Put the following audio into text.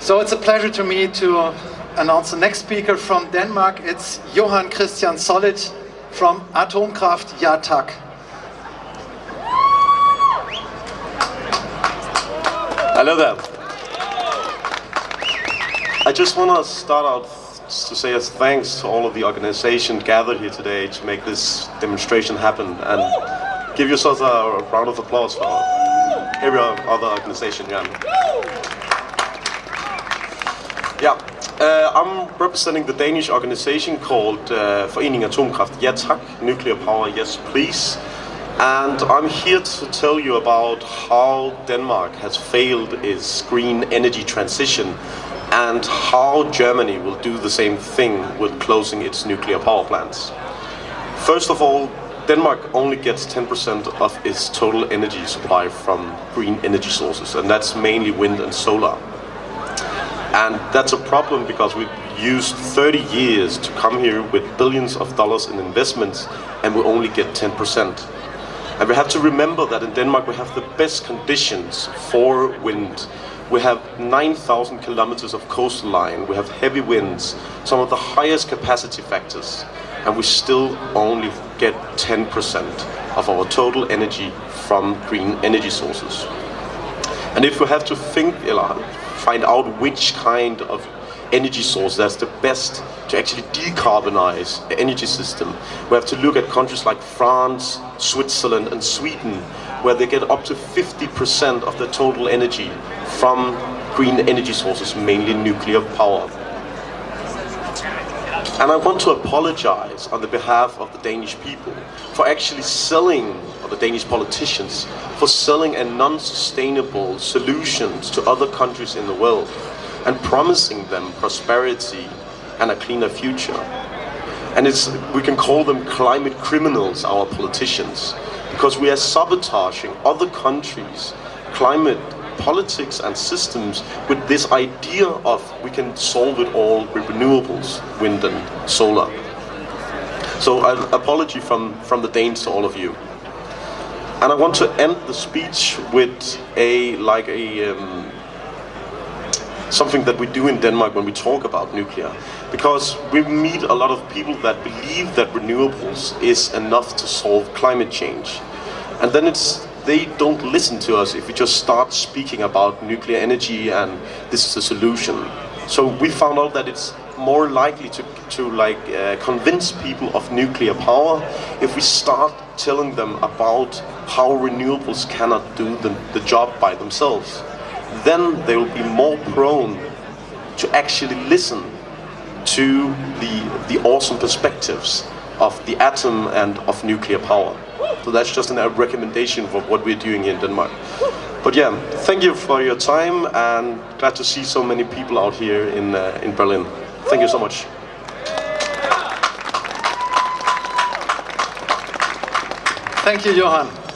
So it's a pleasure to me to announce the next speaker from Denmark. It's Johan Christian Solid from Atomkraft Ja Tak. Hello there. I just want to start out to say a thanks to all of the organization gathered here today to make this demonstration happen and give yourselves a round of applause for every other organization here. Yeah, uh, I'm representing the Danish organization called uh, Forening Atomkraft Ja Tak, Nuclear Power Yes Please. And I'm here to tell you about how Denmark has failed its green energy transition and how Germany will do the same thing with closing its nuclear power plants. First of all, Denmark only gets 10% of its total energy supply from green energy sources, and that's mainly wind and solar. And that's a problem because we've used 30 years to come here with billions of dollars in investments and we only get 10%. And we have to remember that in Denmark we have the best conditions for wind. We have 9,000 kilometers of coastline, we have heavy winds, some of the highest capacity factors, and we still only get 10% of our total energy from green energy sources. And if we have to think, find out which kind of energy source that's the best to actually decarbonize the energy system. We have to look at countries like France, Switzerland and Sweden where they get up to 50% of the total energy from green energy sources, mainly nuclear power. And I want to apologize on the behalf of the Danish people for actually selling, or the Danish politicians, for selling a non-sustainable solutions to other countries in the world and promising them prosperity and a cleaner future. And it's, we can call them climate criminals, our politicians, because we are sabotaging other countries' climate politics and systems with this idea of we can solve it all with renewables, wind and solar. So an apology from, from the Danes to all of you. And I want to end the speech with a like a um, something that we do in Denmark when we talk about nuclear. Because we meet a lot of people that believe that renewables is enough to solve climate change. And then it's they don't listen to us if we just start speaking about nuclear energy and this is the solution. So we found out that it's more likely to, to like uh, convince people of nuclear power if we start telling them about how renewables cannot do the, the job by themselves. Then they will be more prone to actually listen to the, the awesome perspectives of the atom and of nuclear power. So that's just a recommendation for what we're doing here in Denmark. But yeah, thank you for your time and glad to see so many people out here in, uh, in Berlin. Thank you so much. Thank you, Johan.